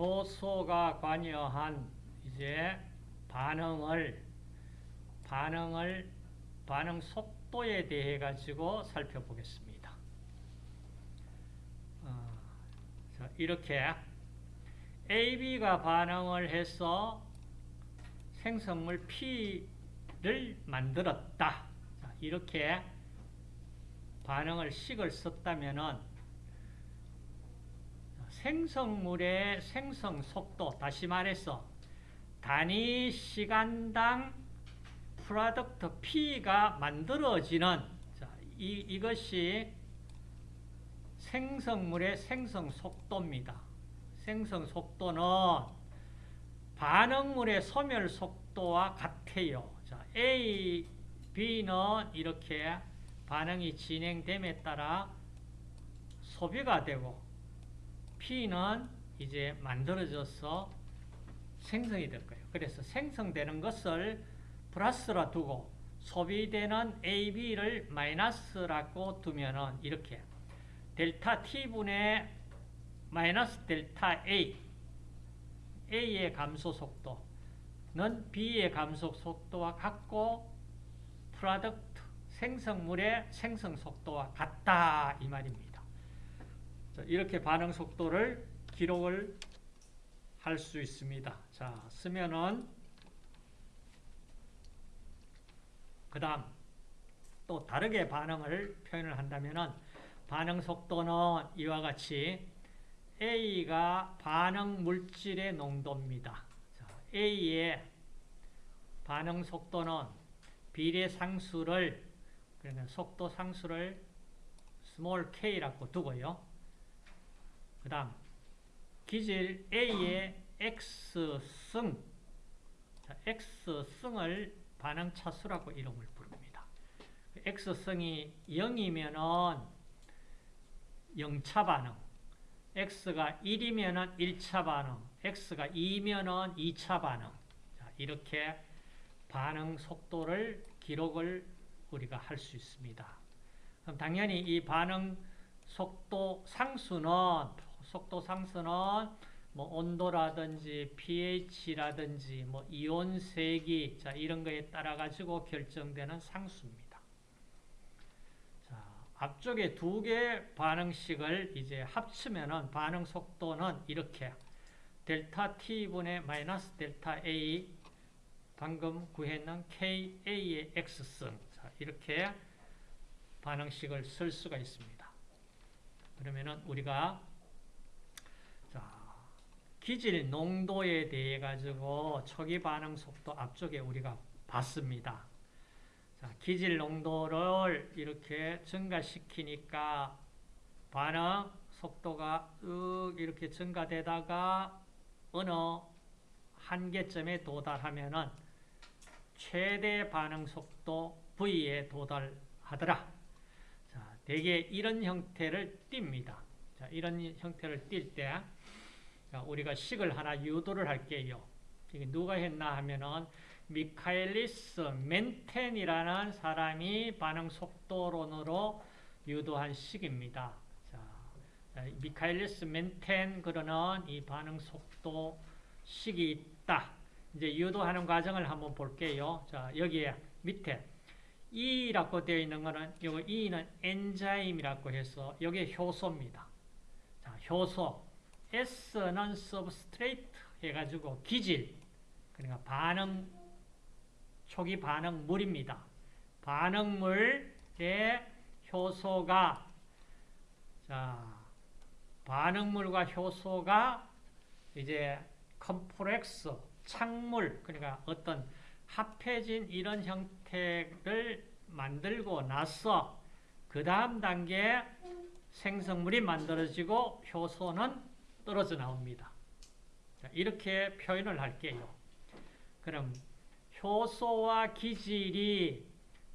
효소가 관여한 이제 반응을 반응을 반응 속도에 대해 가지고 살펴보겠습니다. 어, 자, 이렇게 AB가 반응을 해서 생성물 P를 만들었다. 자, 이렇게 반응을 식을 썼다면은 생성물의 생성 속도, 다시 말해서 단위 시간당 product P가 만들어지는 자, 이, 이것이 생성물의 생성 속도입니다. 생성 속도는 반응물의 소멸 속도와 같아요. 자, A, B는 이렇게 반응이 진행됨에 따라 소비가 되고 P는 이제 만들어져서 생성이 될 거예요. 그래서 생성되는 것을 플러스라 두고 소비되는 AB를 마이너스라고 두면은 이렇게 델타 T분의 마이너스 델타 A A의 감소 속도는 B의 감소 속도와 같고 product 생성물의 생성 속도와 같다 이 말입니다. 이렇게 반응 속도를 기록을 할 수 있습니다. 자, 쓰면은 그 다음 또 다르게 반응을 표현을 한다면은 반응 속도는 이와 같이 A가 반응 물질의 농도입니다. 자, A의 반응 속도는 비례 상수를 그러니까 속도 상수를 small k라고 두고요. 그 다음 기질 A의 X승 X승을 반응 차수라고 이름을 부릅니다. X승이 0이면은 0차 반응, X가 1이면은 1차 반응, X가 2면은 2차 반응. 자, 이렇게 반응 속도를 기록을 우리가 할 수 있습니다. 그럼 당연히 이 반응 속도 상수는 속도 상수는 뭐 온도라든지 pH라든지 뭐 이온 세기 자 이런 거에 따라 가지고 결정되는 상수입니다. 자, 앞쪽에 두 개 반응식을 이제 합치면은 반응 속도는 이렇게 델타 t분의 마이너스 델타 a 방금 구했는 ka의 x승 자, 이렇게 반응식을 쓸 수가 있습니다. 그러면은 우리가 기질 농도에 대해 가지고 초기 반응 속도 앞쪽에 우리가 봤습니다. 자, 기질 농도를 이렇게 증가시키니까 반응 속도가 윽 이렇게 증가되다가 어느 한계점에 도달하면은 최대 반응 속도 V에 도달하더라. 자, 대개 이런 형태를 띱니다. 자, 이런 형태를 띌 때 우리가 식을 하나 유도를 할게요. 이게 누가 했나 하면은 미카엘리스 멘텐이라는 사람이 반응 속도론으로 유도한 식입니다. 자, 미카엘리스 멘텐 그러는 이 반응 속도 식이 있다. 이제 유도하는 과정을 한번 볼게요. 자, 여기에 밑에 E라고 되어 있는 거는 요 E는 enzyme이라고 해서 여기 효소입니다. 자, 효소. S는 substrate 해가지고 기질, 그러니까 반응, 초기 반응물입니다. 반응물의 효소가, 자, 반응물과 효소가 이제 컴플렉스, 창물, 그러니까 어떤 합해진 이런 형태를 만들고 나서 그 다음 단계 생성물이 만들어지고 효소는 떨어져 나옵니다. 자, 이렇게 표현을 할게요. 그럼 효소와 기질이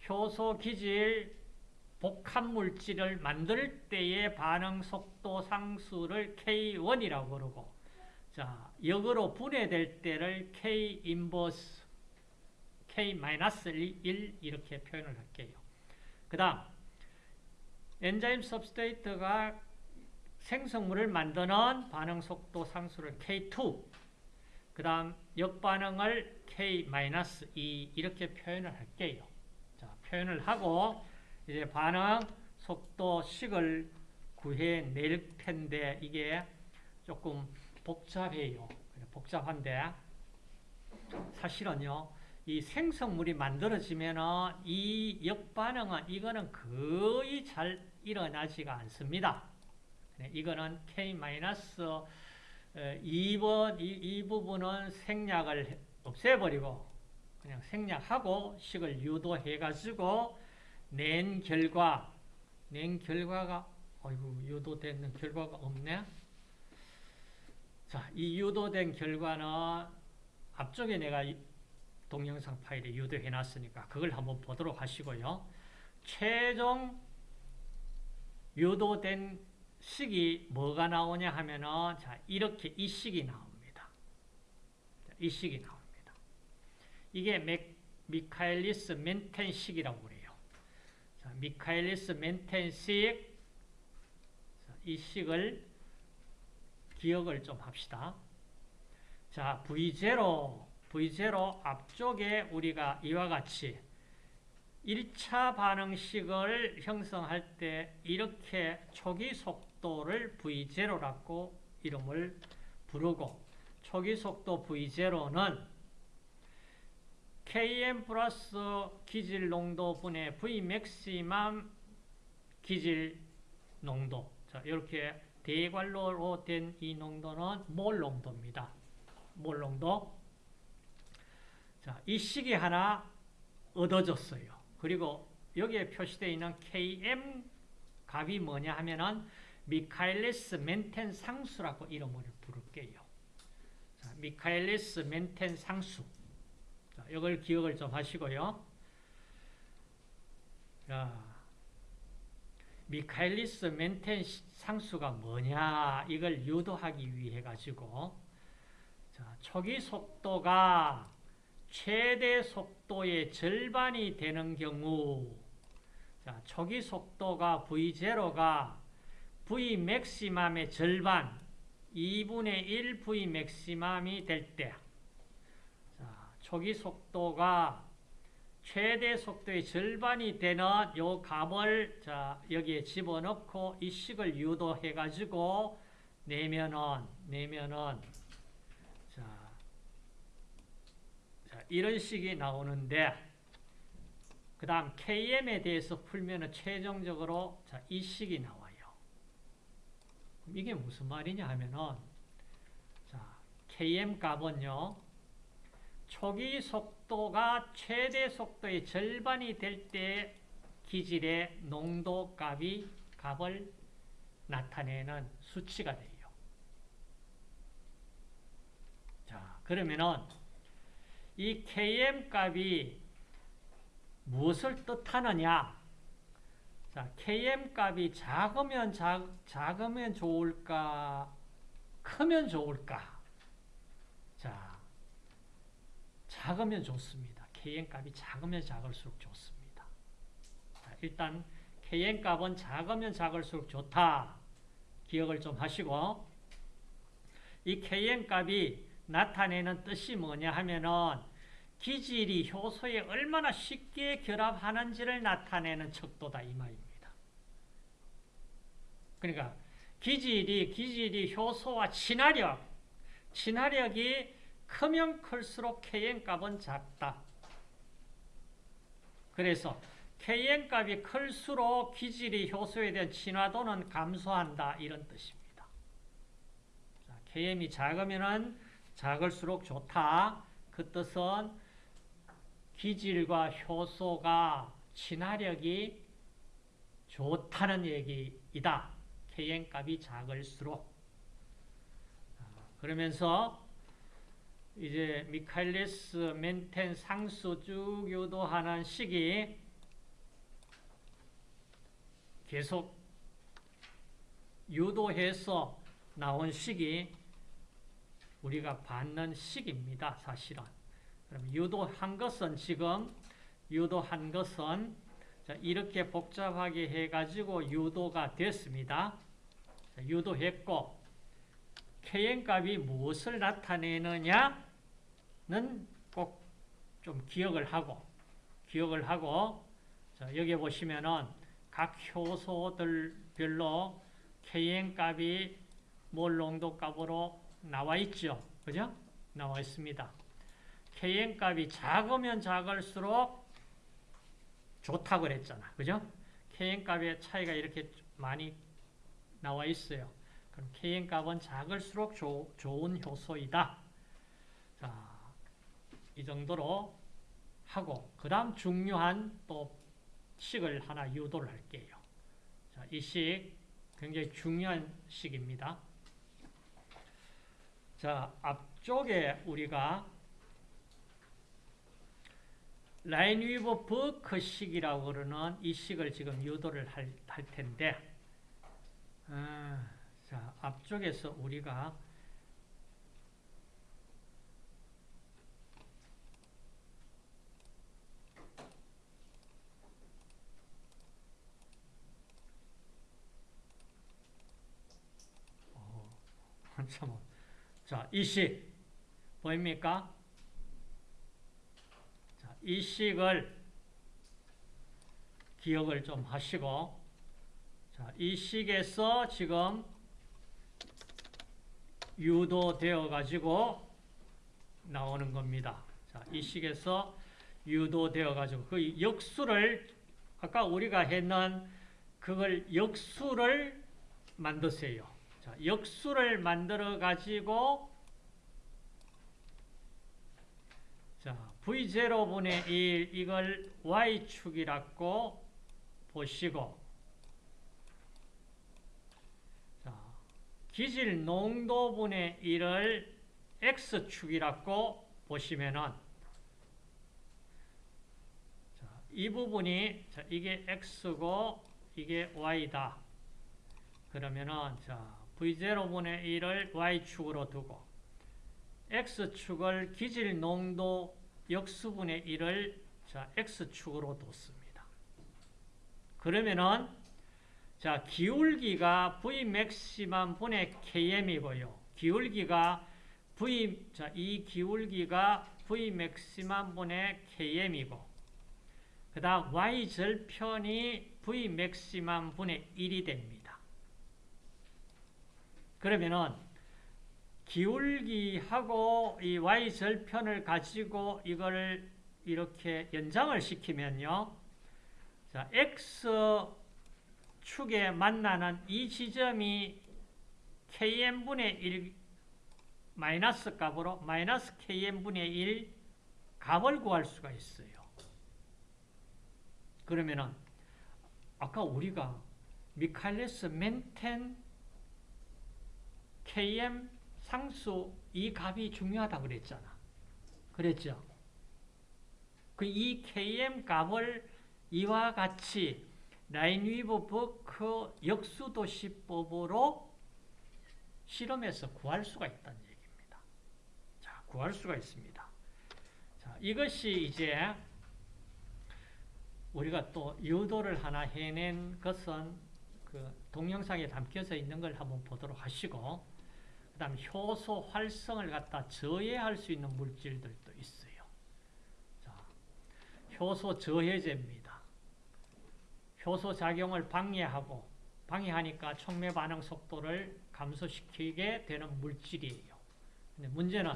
효소 기질 복합 물질을 만들 때의 반응 속도 상수를 K1이라고 그러고 자, 역으로 분해될 때를 K 인버스 K-1 이렇게 표현을 할게요. 그 다음 엔자임 सब스테이트가 생성물을 만드는 반응 속도 상수를 K2, 그 다음 역반응을 K-2 이렇게 표현을 할게요. 자, 표현을 하고 이제 반응 속도 식을 구해낼 텐데 이게 조금 복잡해요. 복잡한데 사실은요. 이 생성물이 만들어지면은 이 역반응은 이거는 거의 잘 일어나지가 않습니다. 네, 이거는 K-2번 이, 이 부분은 생략을 없애버리고 그냥 생략하고 식을 유도해가지고 낸 결과 낸 결과가 어이구 유도되는 결과가 없네. 자, 이 유도된 결과는 앞쪽에 내가 동영상 파일에 유도해 놨으니까 그걸 한번 보도록 하시고요. 최종 유도된 식이 뭐가 나오냐 하면은 자, 이렇게 이 식이 나옵니다. 자, 이 식이 나옵니다. 이게 맥, 미카엘리스 멘텐 식이라고 그래요. 자, 미카엘리스 멘텐 식 자, 이 식을 기억을 좀 합시다. 자, V0 V0 앞쪽에 우리가 이와 같이 1차 반응식을 형성할 때 이렇게 초기 속 도를 V0라고 이름을 부르고 초기 속도 V0는 Km 플러스 기질 농도 분의 V 맥시멈 기질 농도 자, 이렇게 대괄호로 된 이 농도는 몰 농도입니다. 몰 농도 자, 이 식이 하나 얻어졌어요. 그리고 여기에 표시되어 있는 Km 값이 뭐냐 하면은 미카엘리스 멘텐 상수라고 이름을 부를게요. 자, 미카엘리스 멘텐 상수. 자, 이걸 기억을 좀 하시고요. 자, 미카엘리스 멘텐 상수가 뭐냐 이걸 유도하기 위해 가지고 자, 초기 속도가 최대 속도의 절반이 되는 경우 자, 초기 속도가 V0가 V 맥시멈의 절반 2분의 1 V 맥시멈이 될 때, 자, 초기 속도가 최대 속도의 절반이 되는 요 값을 자, 여기에 집어넣고 이 식을 유도해 가지고 내면은 내면은 자, 자 이런 식이 나오는데 그 다음 KM에 대해서 풀면은 최종적으로 자, 이 식이 나와요. 이게 무슨 말이냐 하면은 자, KM 값은요. 초기 속도가 최대 속도의 절반이 될 때 기질의 농도 값이 값을 나타내는 수치가 돼요. 자, 그러면은 이 Km 값이 무엇을 뜻하느냐? 자, Km 값이 작으면 작, 작으면 좋을까? 크면 좋을까? 자, 작으면 좋습니다. Kn 값이 작으면 작을수록 좋습니다. 자, 일단 Kn 값은 작으면 작을수록 좋다. 기억을 좀 하시고 이 Kn 값이 나타내는 뜻이 뭐냐 하면은 기질이 효소에 얼마나 쉽게 결합하는지를 나타내는 척도다 이 말입니다. 그러니까 기질이 기질이 효소와 친화력 친화력이 크면 클수록 Kn 값은 작다. 그래서 Kn 값이 클수록 기질이 효소에 대한 친화도는 감소한다. 이런 뜻입니다. 자, Km이 작으면 작을수록 좋다. 그 뜻은 기질과 효소가 친화력이 좋다는 얘기이다. Kn 값이 작을수록. 그러면서 이제 미카엘리스 멘텐 상수 쭉 유도하는 식이 계속 유도해서 나온 식이 우리가 받는 식입니다. 사실은. 그럼 유도한 것은 지금 유도한 것은 이렇게 복잡하게 해가지고 유도가 됐습니다. 자, 유도했고 Kn 값이 무엇을 나타내느냐는 꼭 좀 기억을 하고 기억을 하고 자, 여기 보시면은 각 효소들별로 Kn 값이 몰 농도 값으로 나와 있죠. 그죠? 나와 있습니다. Kn 값이 작으면 작을수록 좋다고 그랬잖아. 그죠? Kn 값의 차이가 이렇게 많이 나와 있어요. 그럼 Kn 값은 작을수록 조, 좋은 효소이다. 자, 이 정도로 하고 그 다음 중요한 또 식을 하나 유도를 할게요. 자, 이 식 굉장히 중요한 식입니다. 자, 앞쪽에 우리가 라인위버 버크 식이라고 그러는 이 식을 지금 유도를 할, 할 텐데 아, 자, 앞쪽에서 우리가 어, 한참 자, 이 식 보입니까? 자, 이 식을 기억을 좀 하시고 자, 이 식에서 지금 유도되어 가지고 나오는 겁니다. 자, 이 식에서 유도되어 가지고 그 역수를 아까 우리가 했는 그걸 역수를 만드세요. 자, 역수를 만들어 가지고 자, v0분의 1 이걸 y축이라고 보시고 자, 기질 농도분의 1을 x축이라고 보시면은 자, 이 부분이 자, 이게 x고 이게 y다. 그러면은 자, v0분의 1을 y축으로 두고 x축을 기질 농도 역수분의 1을 자, x축으로 뒀습니다. 그러면은 자, 기울기가 Vmax만 분의 Km이고요. 기울기가 V, 자, 이 기울기가 Vmax만 분의 Km이고, 그 다음 Y절편이 Vmax만 분의 1이 됩니다. 그러면은, 기울기하고 이 Y절편을 가지고 이걸 이렇게 연장을 시키면요. 자, X 축에 만나는 이 지점이 km분의 1 마이너스 값으로 마이너스 km분의 1 값을 구할 수가 있어요. 그러면은 아까 우리가 미칼레스 멘텐 km 상수 이 값이 중요하다 그랬잖아. 그랬죠? 그 이 km 값을 이와 같이 라인위버 버크 역수도시법으로 실험해서 구할 수가 있다는 얘기입니다. 자, 구할 수가 있습니다. 자, 이것이 이제 우리가 또 유도를 하나 해낸 것은 그 동영상에 담겨져 있는 걸 한번 보도록 하시고, 그 다음 효소 활성을 갖다 저해할 수 있는 물질들도 있어요. 자, 효소 저해제입니다. 효소 작용을 방해하고 방해하니까 촉매 반응 속도를 감소시키게 되는 물질이에요. 근데 문제는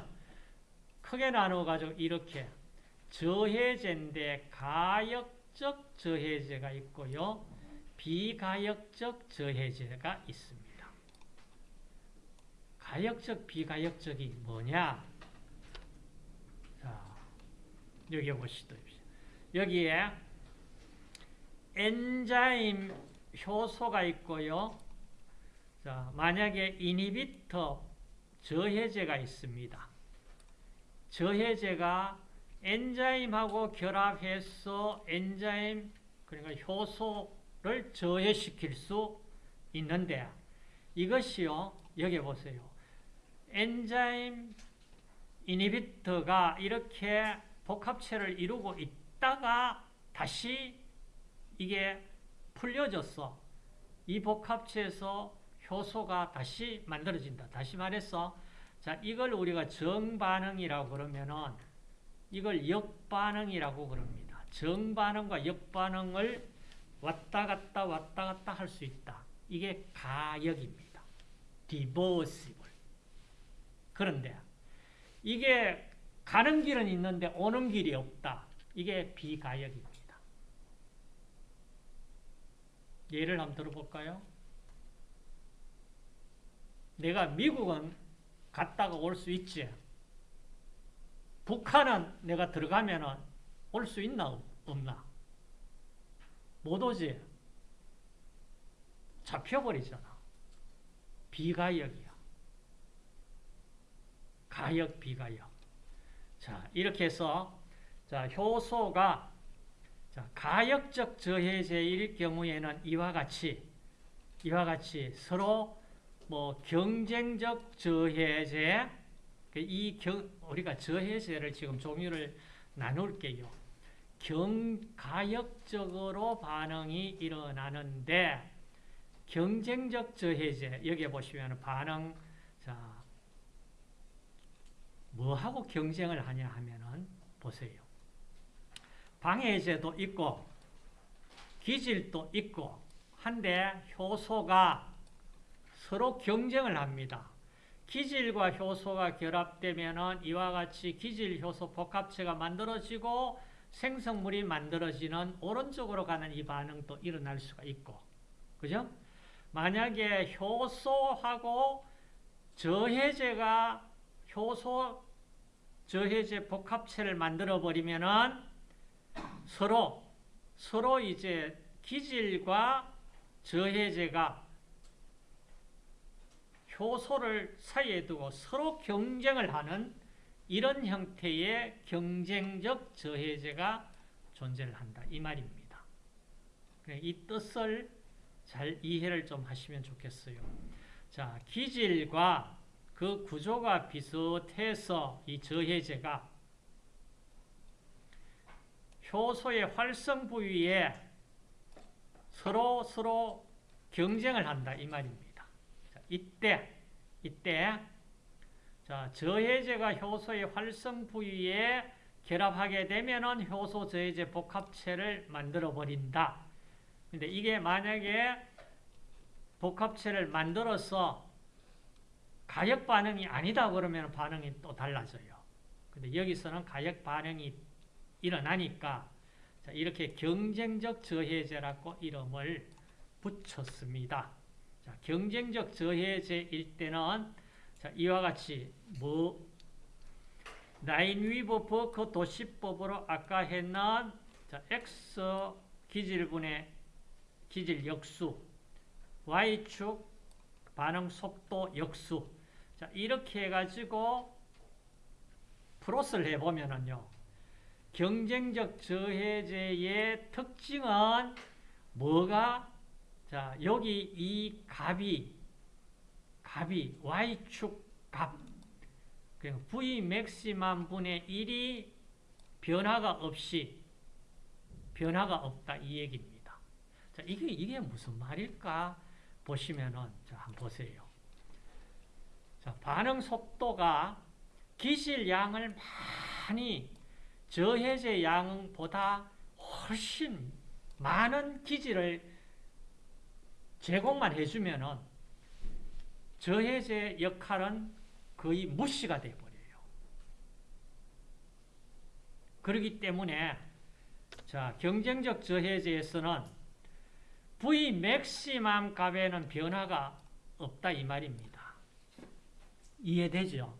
크게 나누어 가지고 이렇게 저해제인데 가역적 저해제가 있고요. 비가역적 저해제가 있습니다. 가역적 비가역적이 뭐냐? 자, 여기 보시죠. 여기에 엔자임 효소가 있고요. 자, 만약에 이니비터 저해제가 있습니다. 저해제가 엔자임하고 결합해서 엔자임 그러니까 효소를 저해시킬 수 있는데 이것이요. 여기 보세요. 엔자임 이니비터가 이렇게 복합체를 이루고 있다가 다시 이게 풀려졌어. 이 복합체에서 효소가 다시 만들어진다. 다시 말해서 자 이걸 우리가 정반응이라고 그러면은 이걸 역반응이라고 그럽니다. 정반응과 역반응을 왔다 갔다 왔다 갔다 할 수 있다. 이게 가역입니다. reversible. 그런데 이게 가는 길은 있는데 오는 길이 없다. 이게 비가역입니다. 예를 한번 들어볼까요? 내가 미국은 갔다가 올 수 있지. 북한은 내가 들어가면 올 수 있나 없나? 못 오지. 잡혀버리잖아. 비가역이야. 가역, 비가역. 자, 이렇게 해서, 자, 효소가, 자, 가역적 저해제일 경우에는 이와 같이, 이와 같이 서로 뭐 경쟁적 저해제, 이 경, 우리가 저해제를 지금 종류를 나눌게요. 경 가역적으로 반응이 일어나는데 경쟁적 저해제 여기 보시면 반응 자 뭐하고 경쟁을 하냐 하면은 보세요. 방해제도 있고 기질도 있고 한데 효소가 서로 경쟁을 합니다. 기질과 효소가 결합되면 이와 같이 기질 효소 복합체가 만들어지고 생성물이 만들어지는 오른쪽으로 가는 이 반응도 일어날 수가 있고 그죠? 만약에 효소하고 저해제가 효소 저해제 복합체를 만들어 버리면은 서로 서로 이제 기질과 저해제가 효소를 사이에 두고 서로 경쟁을 하는 이런 형태의 경쟁적 저해제가 존재를 한다. 이 말입니다. 이 뜻을 잘 이해를 좀 하시면 좋겠어요. 자, 기질과 그 구조가 비슷해서 이 저해제가 효소의 활성 부위에 서로 서로 경쟁을 한다 이 말입니다. 자, 이때 이때 자, 저해제가 효소의 활성 부위에 결합하게 되면은 효소 저해제 복합체를 만들어 버린다. 근데 이게 만약에 복합체를 만들어서 가역 반응이 아니다 그러면 반응이 또 달라져요. 근데 여기서는 가역 반응이 일어나니까 자, 이렇게 경쟁적 저해제라고 이름을 붙였습니다. 자, 경쟁적 저해제일 때는 자, 이와 같이 뭐 라인위버 버크 도시법으로 아까 했는 자, X 기질분의 기질 역수 Y축 반응 속도 역수 자, 이렇게 해가지고 플러스를 해보면은요 경쟁적 저해제의 특징은 뭐가 자 여기 이 값이 값이 y축 값 v 맥시멈 분의 1이 변화가 없이 변화가 없다 이 얘기입니다. 자 이게 이게 무슨 말일까 보시면은 자 한번 보세요. 자 반응 속도가 기실 양을 많이 저해제 양보다 훨씬 많은 기질을 제공만 해주면은 저해제 역할은 거의 무시가 되어버려요. 그렇기 때문에 자 경쟁적 저해제에서는 V 맥시멈 값에는 변화가 없다 이 말입니다. 이해되죠?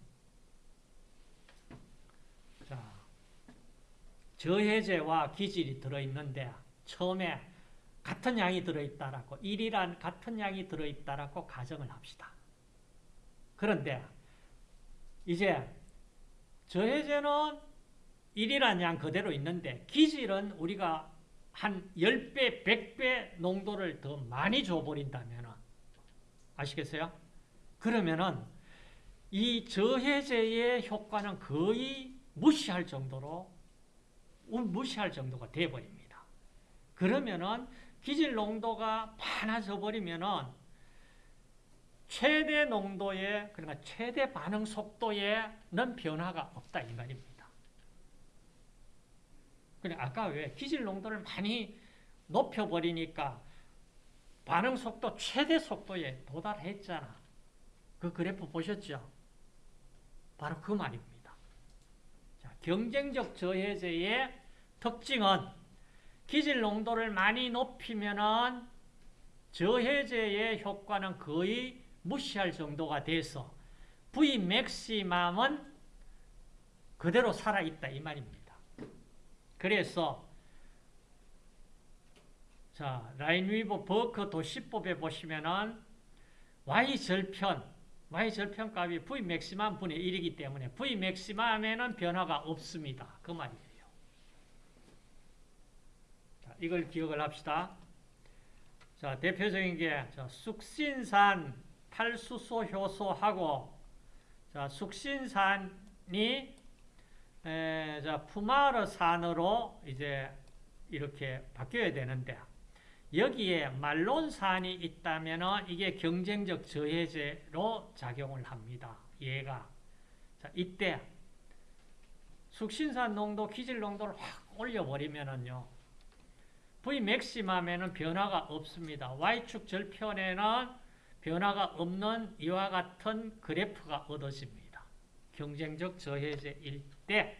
저해제와 기질이 들어있는데 처음에 같은 양이 들어있다라고 1이란 같은 양이 들어있다라고 가정을 합시다. 그런데 이제 저해제는 1이란 양 그대로 있는데 기질은 우리가 한 10배, 100배 농도를 더 많이 줘버린다면 아시겠어요? 그러면은 이 저해제의 효과는 거의 무시할 정도로 무시할 정도가 돼버립니다. 그러면은 기질 농도가 많아져 버리면은 최대 농도에 그러니까 최대 반응 속도에는 변화가 없다 이 말입니다. 그래 아까 왜 기질 농도를 많이 높여 버리니까 반응 속도 최대 속도에 도달했잖아. 그 그래프 보셨죠? 바로 그 말입니다. 자, 경쟁적 저해제의 특징은 기질 농도를 많이 높이면은 저해제의 효과는 거의 무시할 정도가 돼서 V 맥시멈은 그대로 살아있다 이 말입니다. 그래서 자 라인 위버 버크 도시법에 보시면은 y 절편 y 절편 값이 V 맥시멈 분의 1이기 때문에 V 맥시멈에는 변화가 없습니다. 그 말이에요. 자, 이걸 기억을 합시다. 자, 대표적인 게 자, 숙신산 탈수소 효소하고 자, 숙신산이 에, 자, 푸마르산으로 이제 이렇게 바뀌어야 되는데 여기에 말론산이 있다면 이게 경쟁적 저해제로 작용을 합니다. 얘가. 자, 이때 숙신산 농도, 기질 농도를 확 올려버리면은요. V 맥시멈에는 변화가 없습니다. Y축 절편에는 변화가 없는 이와 같은 그래프가 얻어집니다. 경쟁적 저해제일 때.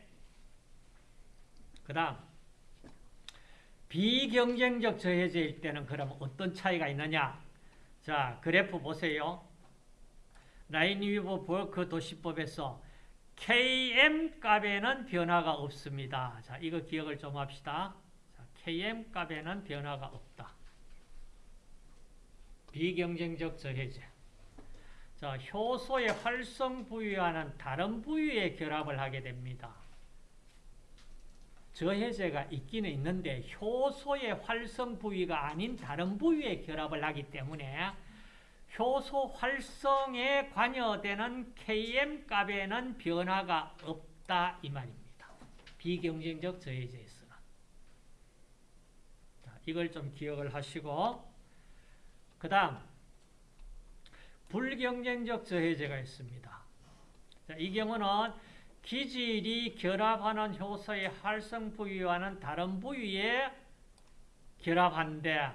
그 다음 비경쟁적 저해제일 때는 그럼 어떤 차이가 있느냐? 자, 그래프 보세요. 라인 위버 볼크 도시법에서 Km 값에는 변화가 없습니다. 자, 이거 기억을 좀 합시다. 자, Km 값에는 변화가 없다. 비경쟁적 저해제. 자, 효소의 활성 부위와는 다른 부위의 결합을 하게 됩니다. 저해제가 있기는 있는데 효소의 활성 부위가 아닌 다른 부위에 결합을 하기 때문에 효소 활성에 관여되는 Km 값에는 변화가 없다 이 말입니다. 비경쟁적 저해제에서는. 자, 이걸 좀 기억을 하시고 그 다음 불경쟁적 저해제가 있습니다. 자, 이 경우는 기질이 결합하는 효소의 활성 부위와는 다른 부위에 결합한데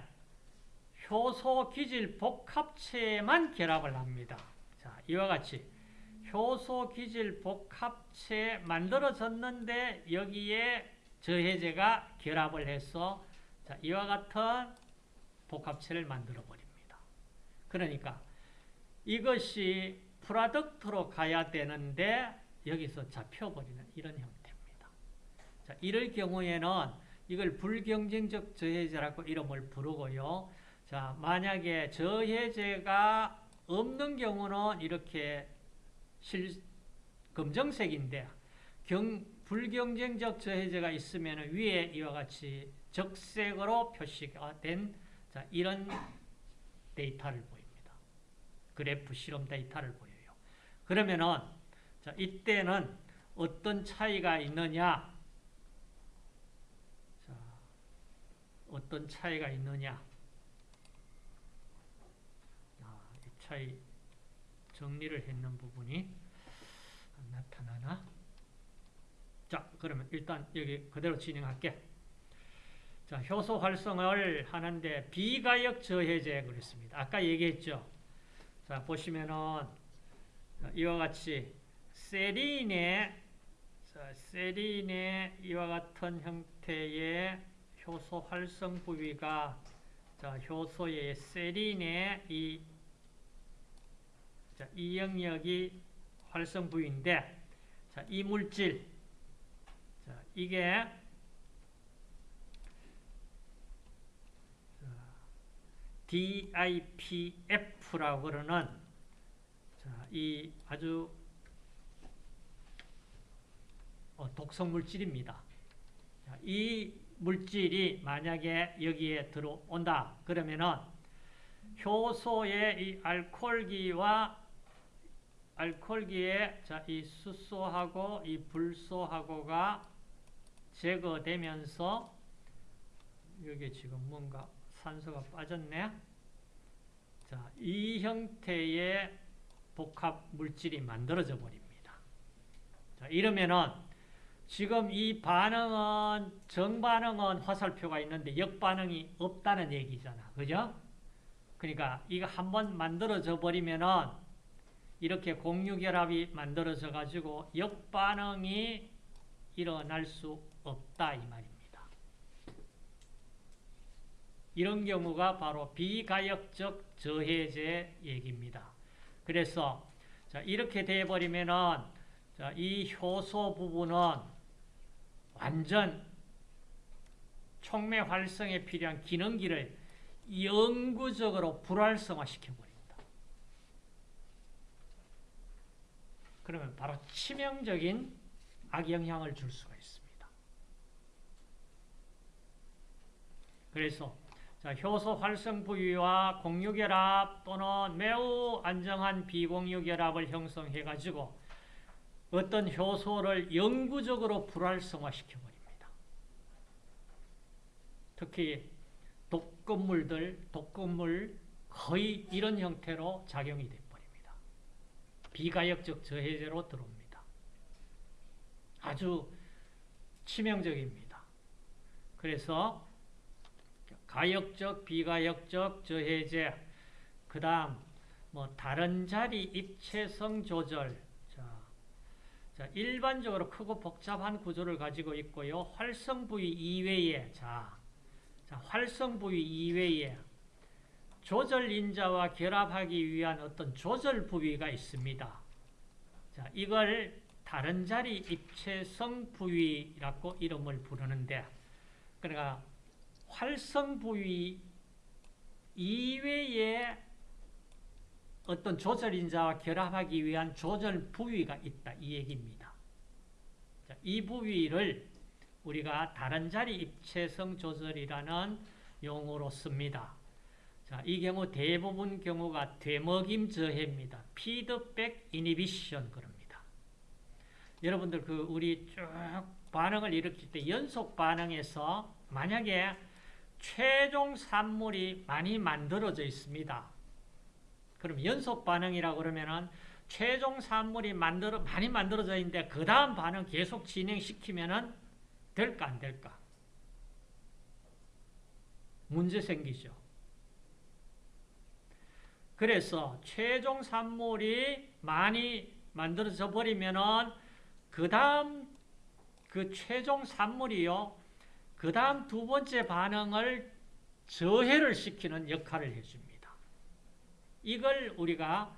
효소 기질 복합체만 결합을 합니다. 자, 이와 같이 효소 기질 복합체 만들어졌는데 여기에 저해제가 결합을 해서 자, 이와 같은 복합체를 만들어 버립니다. 그러니까 이것이 프라덕트로 가야 되는데 여기서 잡혀버리는 이런 형태입니다. 자, 이럴 경우에는 이걸 불경쟁적 저해제라고 이름을 부르고요. 자, 만약에 저해제가 없는 경우는 이렇게 실, 검정색인데 경, 불경쟁적 저해제가 있으면 위에 이와 같이 적색으로 표시가 된 자, 이런 데이터를 보입니다. 그래프 실험 데이터를 보여요. 그러면은 자, 이때는 어떤 차이가 있느냐? 자, 어떤 차이가 있느냐? 아, 이 차이 정리를 했는 부분이 나타나나? 자, 그러면 일단 여기 그대로 진행할게. 자, 효소 활성을 하는데 비가역 저해제 그랬습니다. 아까 얘기했죠. 자, 보시면은 이와 같이 세린의 세린의 이와 같은 형태의 효소 활성 부위가 자, 효소의 세린의 이, 자, 이 영역이 활성 부위인데 자, 이 물질 자, 이게 DIPF라고 그러는 자, 이 아주 어, 독성 물질입니다. 자, 이 물질이 만약에 여기에 들어온다 그러면은 효소의 이 알코올기와 알코올기에 자, 이 수소하고 이 불소하고가 제거되면서 여기 지금 뭔가 산소가 빠졌네. 자, 이 형태의 복합 물질이 만들어져 버립니다. 자, 이러면은 지금 이 반응은 정반응은 화살표가 있는데 역반응이 없다는 얘기잖아. 그죠? 그러니까 이거 한번 만들어져 버리면은 이렇게 공유결합이 만들어져 가지고 역반응이 일어날 수 없다 이 말입니다. 이런 경우가 바로 비가역적 저해제 얘기입니다. 그래서 자, 이렇게 돼 버리면은 자, 이 효소 부분은 완전 촉매 활성에 필요한 기능기를 영구적으로 불활성화 시켜버립니다. 그러면 바로 치명적인 악영향을 줄 수가 있습니다. 그래서 자, 효소 활성 부위와 공유결합 또는 매우 안정한 비공유결합을 형성해 가지고 어떤 효소를 영구적으로 불활성화 시켜버립니다. 특히 독극물들, 독극물 거의 이런 형태로 작용이 돼버립니다. 비가역적 저해제로 들어옵니다. 아주 치명적입니다. 그래서 가역적, 비가역적 저해제, 그 다음 뭐 다른 자리 입체성 조절, 자, 일반적으로 크고 복잡한 구조를 가지고 있고요. 활성 부위 이외에 자, 자 활성 부위 이외에 조절 인자와 결합하기 위한 어떤 조절 부위가 있습니다. 자, 이걸 다른 자리 입체성 부위라고 이름을 부르는데 그러니까 활성 부위 이외에 어떤 조절 인자와 결합하기 위한 조절 부위가 있다 이 얘기입니다. 자, 이 부위를 우리가 다른 자리 입체성 조절이라는 용어로 씁니다. 자, 이 경우 대부분 경우가 되먹임 저해입니다. 피드백 이니비션 그럽니다. 여러분들 그 우리 쭉 반응을 일으킬 때 연속 반응에서 만약에 최종 산물이 많이 만들어져 있습니다. 그럼 연속 반응이라고 그러면은 최종 산물이 만들어 많이 만들어져 있는데 그 다음 반응 계속 진행시키면은 될까 안 될까? 문제 생기죠. 그래서 최종 산물이 많이 만들어져 버리면은 그 다음 그 최종 산물이요. 그 다음 두 번째 반응을 저해를 시키는 역할을 해줍니다. 이걸 우리가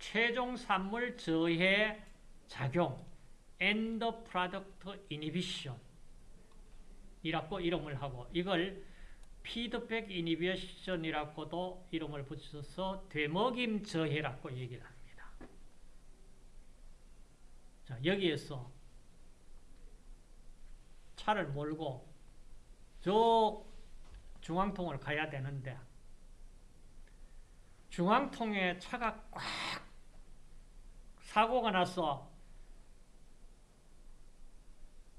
최종 산물 저해 작용 end product inhibition 이라고 이름을 하고 이걸 피드백 이니비션이라고도 이름을 붙여서 되먹임 저해라고 얘기를 합니다. 자, 여기에서 차를 몰고 저 중앙통을 가야 되는데 중앙통에 차가 꽉 사고가 나서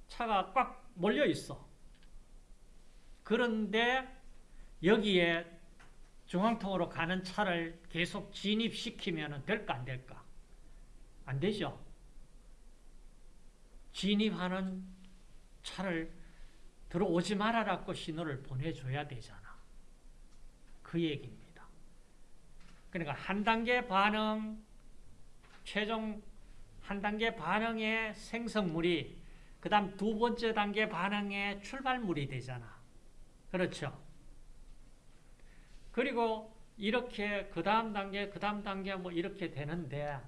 차가 꽉 몰려 있어. 그런데 여기에 중앙통으로 가는 차를 계속 진입시키면 될까 안 될까? 안 되죠. 진입하는 차를 들어오지 말아라고 신호를 보내줘야 되잖아. 그 얘기입니다. 그러니까 한 단계 반응, 최종 한 단계 반응의 생성물이 그 다음 두 번째 단계 반응의 출발물이 되잖아. 그렇죠? 그리고 이렇게 그 다음 단계, 그 다음 단계 뭐 이렇게 되는데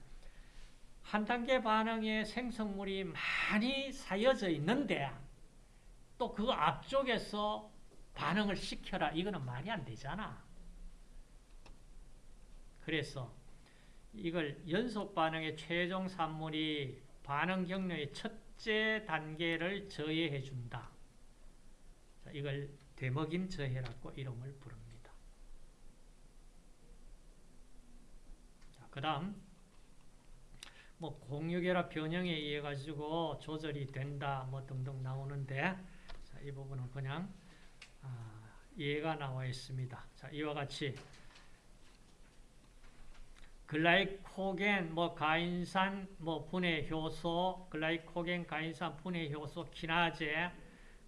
한 단계 반응의 생성물이 많이 쌓여져 있는데 또 그 앞쪽에서 반응을 시켜라. 이거는 말이 안 되잖아. 그래서 이걸 연속 반응의 최종 산물이 반응 경로의 첫째 단계를 저해해 준다. 이걸 되먹임 저해라고 이름을 부릅니다. 그 다음 뭐 공유결합 변형에 의해 가지고 조절이 된다 뭐 등등 나오는데 자, 이 부분은 그냥 아, 예가 나와 있습니다. 자, 이와 같이 글라이코겐, 뭐 가인산, 뭐 분해 효소, 글라이코겐, 가인산 분해 효소, 키나제.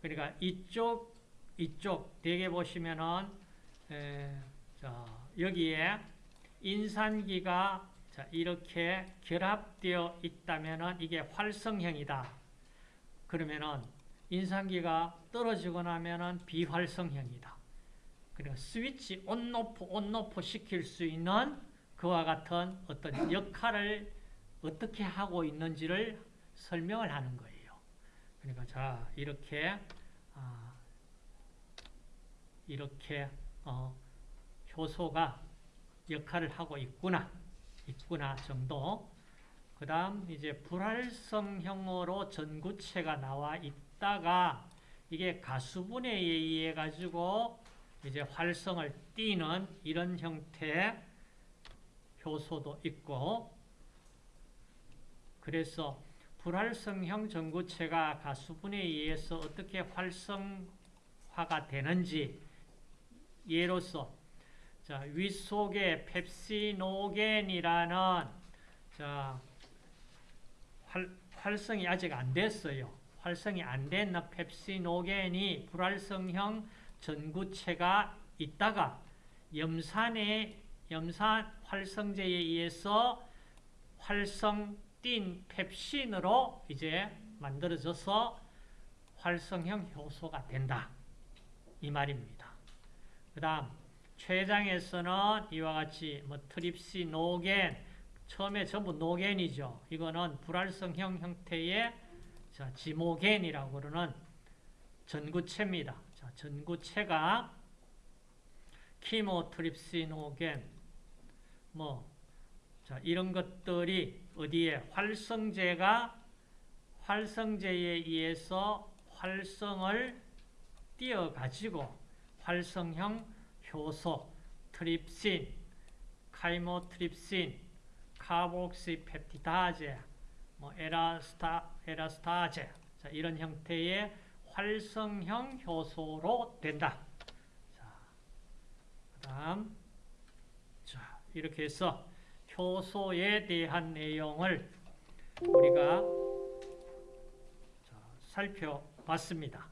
그러니까 이쪽 이쪽 대개 보시면은 에, 자, 여기에 인산기가 자, 이렇게 결합되어 있다면은 이게 활성형이다. 그러면은 인산기가 떨어지고 나면은 비활성형이다. 그러니까 스위치 온오프 온오프 시킬 수 있는 그와 같은 어떤 역할을 어떻게 하고 있는지를 설명을 하는 거예요. 그러니까 자 이렇게 아, 이렇게 어, 효소가 역할을 하고 있구나 있구나 정도. 그다음 이제 불활성형으로 전구체가 나와 있다가 이게 가수분해에 의해 가지고 이제 활성을 띠는 이런 형태의 효소도 있고 그래서 불활성형 전구체가 가수분해에 의해서 어떻게 활성화가 되는지 예로서 자, 윗속에 펩시노겐이라는 자, 활, 활성이 아직 안 됐어요. 활성이 안 된 펩시노겐이 불활성형 전구체가 있다가 염산의 염산 활성제에 의해서 활성 띤 펩신으로 이제 만들어져서 활성형 효소가 된다. 이 말입니다. 그 다음 췌장에서는 이와 같이 뭐 트립시노겐 처음에 전부 노겐이죠. 이거는 불활성형 형태의 자, 지모겐이라고 그러는 전구체입니다. 자, 전구체가 키모트립시노겐 뭐 자, 이런 것들이 어디에 활성제가 활성제에 의해서 활성을 띄어 가지고 활성형 효소 트립신, 카이모트립신, 카복시펩티다제, 뭐 에라스타 에라스타제 자, 이런 형태의 활성형 효소로 된다. 자, 그다음 자, 이렇게 해서 효소에 대한 내용을 우리가 자, 살펴봤습니다.